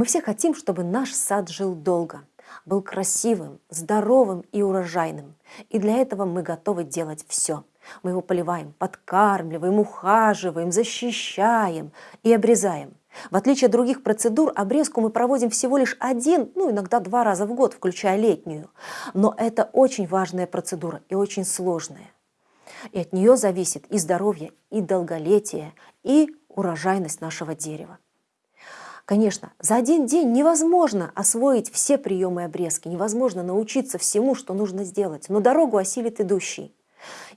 Мы все хотим, чтобы наш сад жил долго, был красивым, здоровым и урожайным. И для этого мы готовы делать все. Мы его поливаем, подкармливаем, ухаживаем, защищаем и обрезаем. В отличие от других процедур, обрезку мы проводим всего лишь один, ну иногда два раза в год, включая летнюю. Но это очень важная процедура и очень сложная. И от нее зависит и здоровье, и долголетие, и урожайность нашего дерева. Конечно, за один день невозможно освоить все приемы обрезки, невозможно научиться всему, что нужно сделать, но дорогу осилит идущий.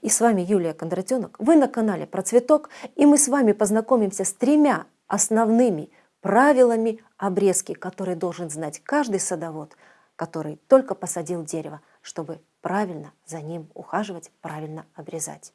И с вами Юлия Кондратенок, вы на канале Про Цветок, и мы с вами познакомимся с тремя основными правилами обрезки, которые должен знать каждый садовод, который только посадил дерево, чтобы правильно за ним ухаживать, правильно обрезать.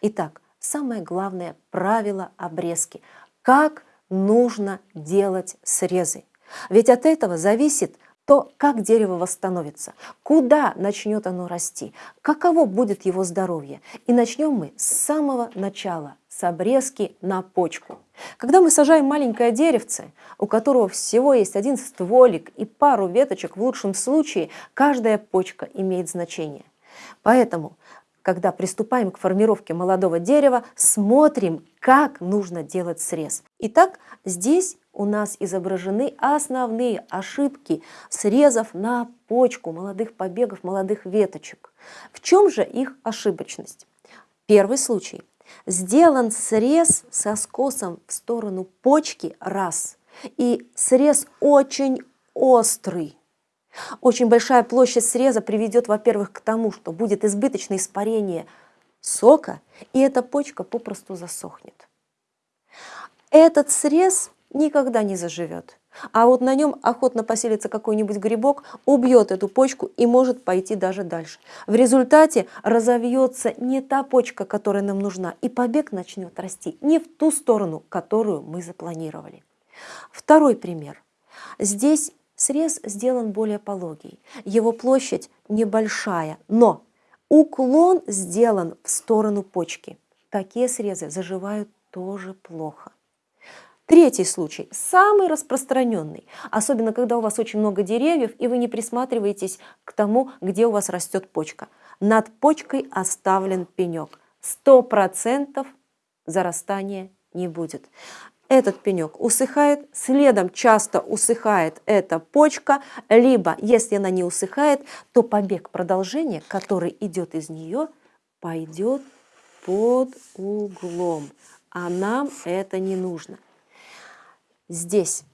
Итак, самое главное правило обрезки. Как нужно делать срезы. Ведь от этого зависит то, как дерево восстановится, куда начнет оно расти, каково будет его здоровье. И начнем мы с самого начала, с обрезки на почку. Когда мы сажаем маленькое деревце, у которого всего есть один стволик и пару веточек, в лучшем случае каждая почка имеет значение. Поэтому когда приступаем к формировке молодого дерева, смотрим, как нужно делать срез. Итак, здесь у нас изображены основные ошибки срезов на почку молодых побегов, молодых веточек. В чем же их ошибочность? Первый случай. Сделан срез со скосом в сторону почки раз, и срез очень острый. Очень большая площадь среза приведет, во-первых, к тому, что будет избыточное испарение сока, и эта почка попросту засохнет. Этот срез никогда не заживет. А вот на нем охотно поселится какой-нибудь грибок, убьет эту почку и может пойти даже дальше. В результате разовьется не та почка, которая нам нужна, и побег начнет расти не в ту сторону, которую мы запланировали. Второй пример. Здесь Срез сделан более пологий, его площадь небольшая, но уклон сделан в сторону почки. Такие срезы заживают тоже плохо. Третий случай, самый распространенный, особенно когда у вас очень много деревьев и вы не присматриваетесь к тому, где у вас растет почка. Над почкой оставлен пенек. Сто процентов зарастания не будет этот пенек усыхает, следом часто усыхает эта почка, либо, если она не усыхает, то побег продолжения, который идет из нее, пойдет под углом, а нам это не нужно. Здесь,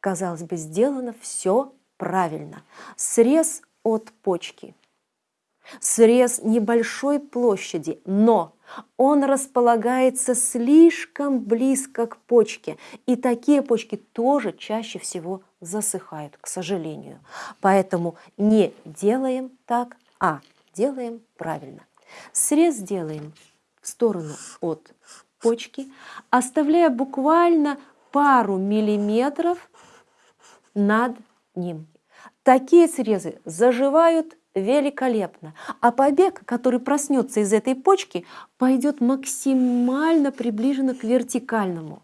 казалось бы, сделано все правильно. Срез от почки, срез небольшой площади, но он располагается слишком близко к почке, и такие почки тоже чаще всего засыхают, к сожалению. Поэтому не делаем так, а делаем правильно. Срез делаем в сторону от почки, оставляя буквально пару миллиметров над ним. Такие срезы заживают великолепно. А побег, который проснется из этой почки, пойдет максимально приближенно к вертикальному.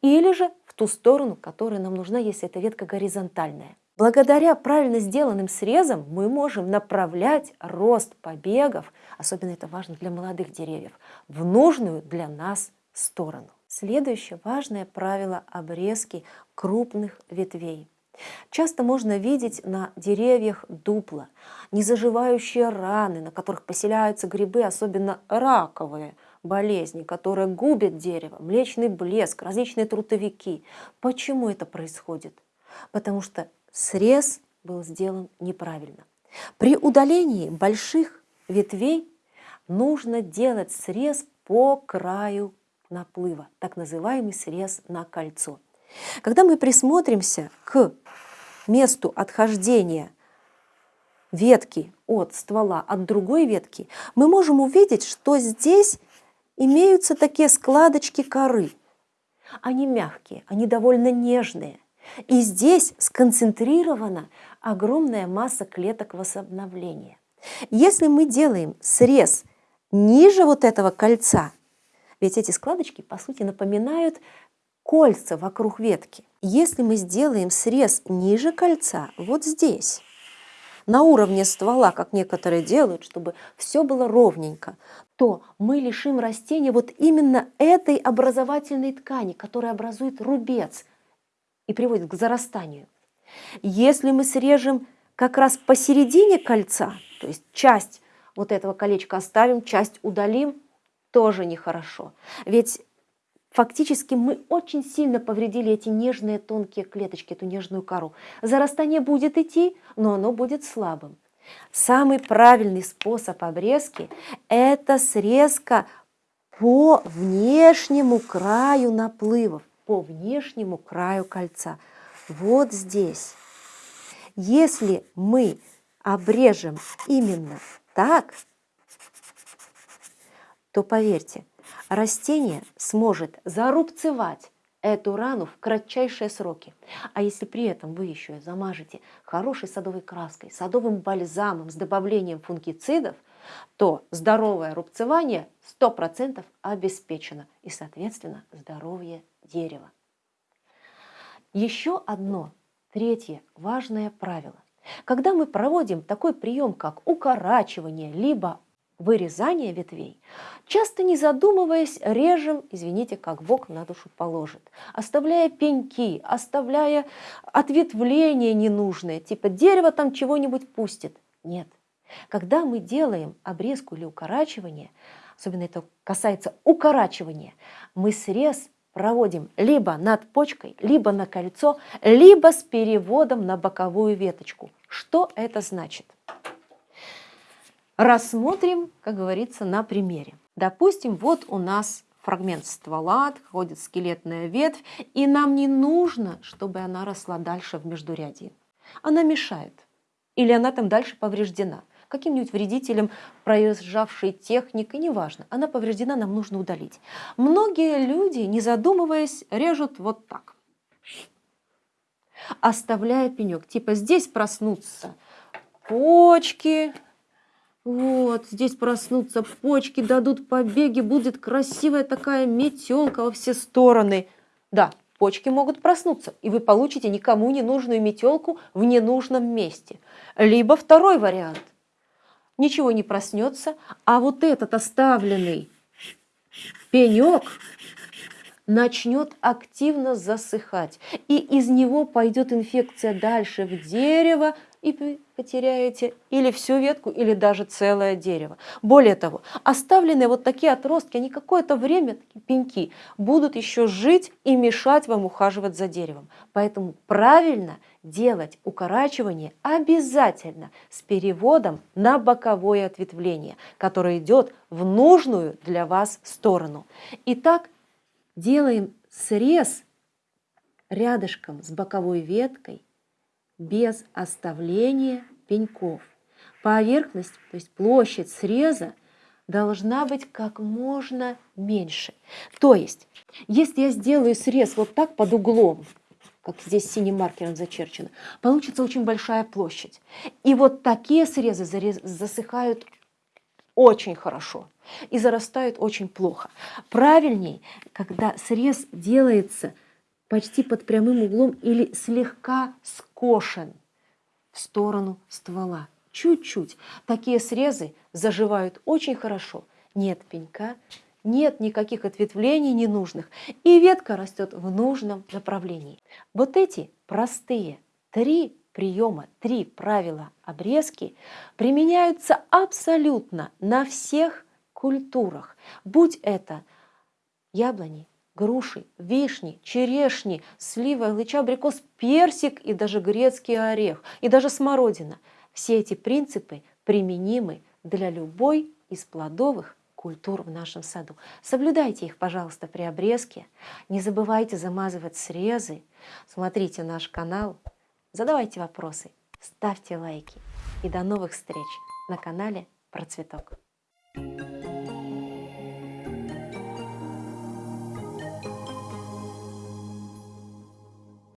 Или же в ту сторону, которая нам нужна, если эта ветка горизонтальная. Благодаря правильно сделанным срезам мы можем направлять рост побегов, особенно это важно для молодых деревьев, в нужную для нас сторону. Следующее важное правило обрезки крупных ветвей. Часто можно видеть на деревьях дупла, незаживающие раны, на которых поселяются грибы, особенно раковые болезни, которые губят дерево, млечный блеск, различные трутовики. Почему это происходит? Потому что срез был сделан неправильно. При удалении больших ветвей нужно делать срез по краю наплыва, так называемый срез на кольцо. Когда мы присмотримся к месту отхождения ветки от ствола, от другой ветки, мы можем увидеть, что здесь имеются такие складочки коры. Они мягкие, они довольно нежные. И здесь сконцентрирована огромная масса клеток восстановления. Если мы делаем срез ниже вот этого кольца, ведь эти складочки, по сути, напоминают кольца вокруг ветки. Если мы сделаем срез ниже кольца, вот здесь, на уровне ствола, как некоторые делают, чтобы все было ровненько, то мы лишим растения вот именно этой образовательной ткани, которая образует рубец и приводит к зарастанию. Если мы срежем как раз посередине кольца, то есть часть вот этого колечка оставим, часть удалим, тоже нехорошо. Ведь фактически мы очень сильно повредили эти нежные тонкие клеточки, эту нежную кору. Зарастание будет идти, но оно будет слабым. Самый правильный способ обрезки – это срезка по внешнему краю наплывов, по внешнему краю кольца. Вот здесь. Если мы обрежем именно так, то поверьте, растение сможет зарубцевать эту рану в кратчайшие сроки. А если при этом вы еще и замажете хорошей садовой краской, садовым бальзамом с добавлением фунгицидов, то здоровое рубцевание 100% обеспечено и, соответственно, здоровье дерева. Еще одно, третье важное правило. Когда мы проводим такой прием, как укорачивание, либо вырезание ветвей, часто не задумываясь, режем, извините, как Бог на душу положит, оставляя пеньки, оставляя ответвления ненужные, типа дерево там чего-нибудь пустит. Нет. Когда мы делаем обрезку или укорачивание, особенно это касается укорачивания, мы срез проводим либо над почкой, либо на кольцо, либо с переводом на боковую веточку. Что это значит? Рассмотрим, как говорится, на примере. Допустим, вот у нас фрагмент ствола, отходит скелетная ветвь, и нам не нужно, чтобы она росла дальше в междурядии. Она мешает. Или она там дальше повреждена. Каким-нибудь вредителем проезжавшей техникой, неважно. Она повреждена, нам нужно удалить. Многие люди, не задумываясь, режут вот так. Оставляя пенек. Типа здесь проснутся почки, вот, здесь проснутся почки, дадут побеги, будет красивая такая метелка во все стороны. Да, почки могут проснуться, и вы получите никому не нужную метелку в ненужном месте. Либо второй вариант. Ничего не проснется, а вот этот оставленный пенек начнет активно засыхать, и из него пойдет инфекция дальше в дерево, и потеряете или всю ветку, или даже целое дерево. Более того, оставленные вот такие отростки, они какое-то время, такие пеньки, будут еще жить и мешать вам ухаживать за деревом. Поэтому правильно делать укорачивание обязательно с переводом на боковое ответвление, которое идет в нужную для вас сторону. Итак, делаем срез рядышком с боковой веткой без оставления пеньков. Поверхность, то есть площадь среза должна быть как можно меньше. То есть, если я сделаю срез вот так под углом, как здесь синим маркером зачерчено, получится очень большая площадь. И вот такие срезы засыхают очень хорошо и зарастают очень плохо. Правильней, когда срез делается почти под прямым углом или слегка скошен в сторону ствола. Чуть-чуть. Такие срезы заживают очень хорошо. Нет пенька, нет никаких ответвлений ненужных, и ветка растет в нужном направлении. Вот эти простые три приема, три правила обрезки применяются абсолютно на всех культурах, будь это яблони, груши, вишни, черешни, слива, лыча, абрикос, персик и даже грецкий орех, и даже смородина. Все эти принципы применимы для любой из плодовых культур в нашем саду. Соблюдайте их, пожалуйста, при обрезке. Не забывайте замазывать срезы. Смотрите наш канал. Задавайте вопросы, ставьте лайки. И до новых встреч на канале Процветок.